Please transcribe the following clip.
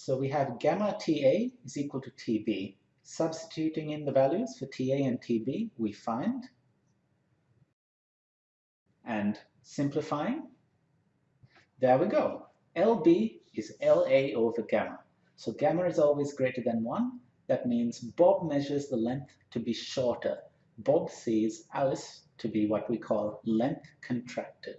So we have gamma TA is equal to TB. Substituting in the values for TA and TB, we find, and simplifying, there we go. LB is LA over gamma. So gamma is always greater than 1. That means Bob measures the length to be shorter. Bob sees Alice to be what we call length contracted.